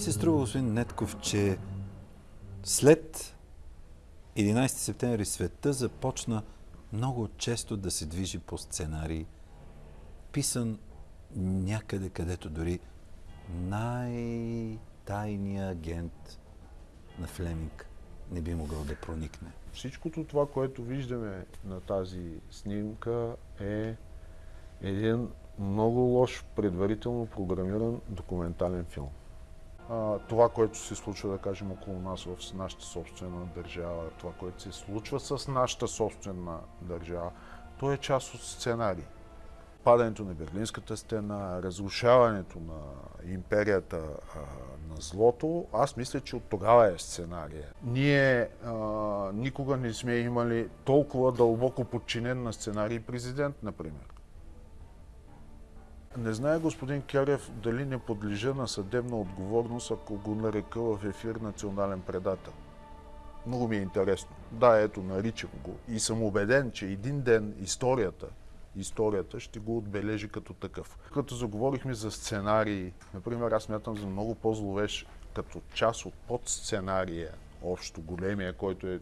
се струва, господин Нетков, че след 11 септември света започна много често да се движи по сценарий, писан някъде, където дори най-тайният агент на Флеминг не би могъл да проникне. Всичкото това, което виждаме на тази снимка е един много лош, предварително програмиран документален филм. Това, което се случва, да кажем, около нас в нашата собствена държава, това, което се случва с нашата собствена държава, то е част от сценарий. Падането на Берлинската стена, разрушаването на империята а, на злото, аз мисля, че от тогава е сценария. Ние а, никога не сме имали толкова дълбоко подчинен на сценарий президент, например. Не знае господин Керев дали не подлежа на съдебна отговорност, ако го нарека в ефир национален предател. Много ми е интересно. Да, ето, наричам го. И съм убеден, че един ден историята, историята ще го отбележи като такъв. Като заговорихме за сценарии, например, аз мятам за много по-зловещ като част от подсценария, общо големия, който е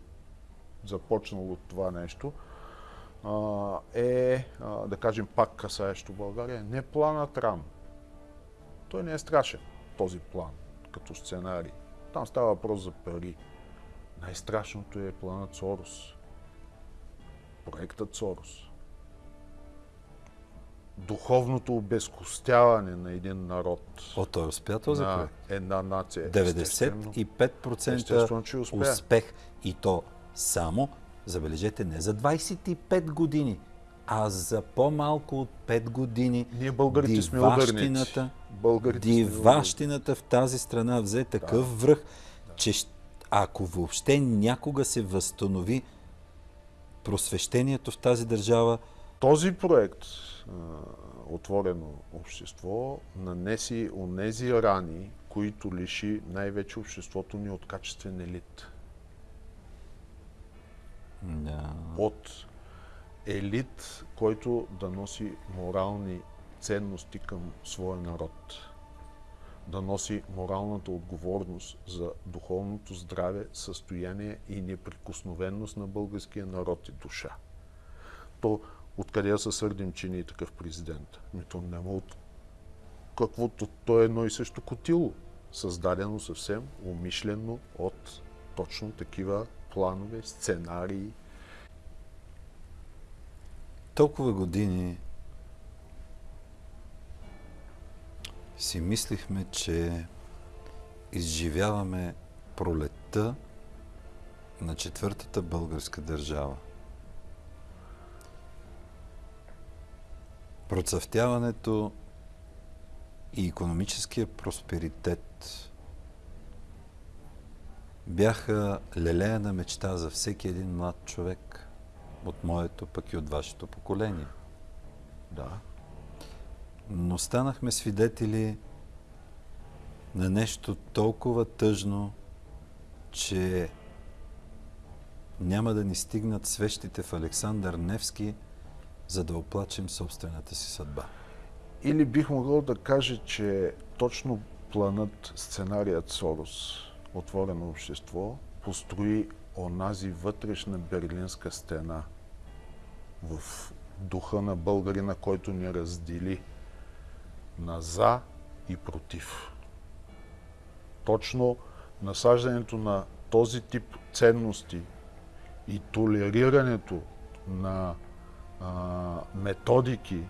започнал от това нещо, е, да кажем, пак касаещо България, не планът РАН. Той не е страшен, този план, като сценарий. Там става въпрос за пари. Най-страшното е планът Сорос. Проектът Сорос. Духовното обезкостяване на един народ. О, той успя този на проект. една нация. 95% успех. И то само забележете, не за 25 години, а за по-малко от 5 години. Ние българите сме ударници. Диващината в тази страна взе такъв да. връх, че ако въобще някога се възстанови просвещението в тази държава. Този проект, отворено общество, нанеси онези рани, които лиши най-вече обществото ни от качествен елит да. от елит, който да носи морални ценности към своя народ. Да носи моралната отговорност за духовното здраве, състояние и неприкосновенност на българския народ и душа. То откъде се сърдим, че ни е такъв президент? Ми то няма от каквото то е едно и също котило, създадено съвсем умишлено от точно такива планове, сценарии. Толкова години си мислихме, че изживяваме пролетта на четвъртата българска държава. Процъфтяването и економическия просперитет бяха лелеяна мечта за всеки един млад човек от моето, пък и от вашето поколение. Да. Но станахме свидетели на нещо толкова тъжно, че няма да ни стигнат свещите в Александър Невски, за да оплачем собствената си съдба. Или бих могъл да кажа, че точно планът, сценарият Сорос, отворено общество, построи онази вътрешна берлинска стена в духа на българина, който ни раздели на за и против. Точно насаждането на този тип ценности и толерирането на а, методики,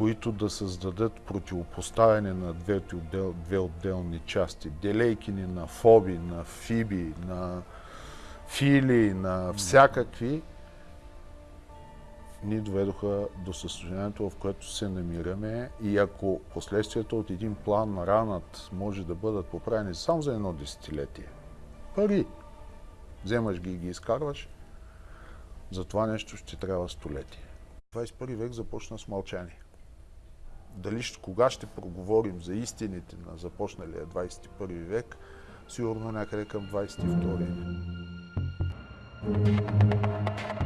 които да създадат противопоставяне на двете отдел, две отделни части. Делейки ни на фоби, на фиби, на фили, на всякакви, ни доведоха до състоянието, в което се намираме и ако последствията от един план на ранът може да бъдат поправени само за едно десетилетие, пари, вземаш ги и ги изкарваш, за това нещо ще трябва столетие. 21 век започна с мълчание. Дали кога ще проговорим за истините на започналия 21 век, сигурно някъде към 22.